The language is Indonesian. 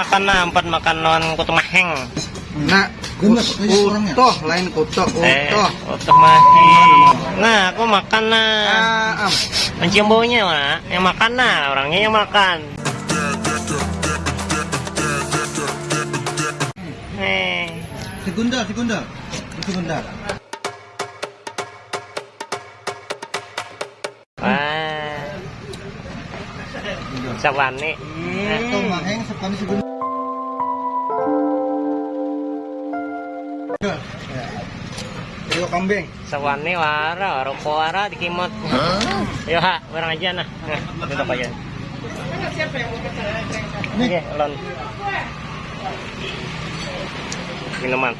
Makan na, empat makan non kutu maheng. Nah, Gemes, orangnya. utuh lain Eh, utuh. kutu maheng. Nah, aku makan na. Ah, am. Mencium baunya, Mak. Yang makan na, orangnya yang makan. Eh, Segundal, segundal. Segundal. Itu maheng sekali segundal. Ayo kambing. Sawani wara, wara wara dikimot. Ayo ha, barang aja nah. Nah, tutup aja. Oke, lon. Minuman.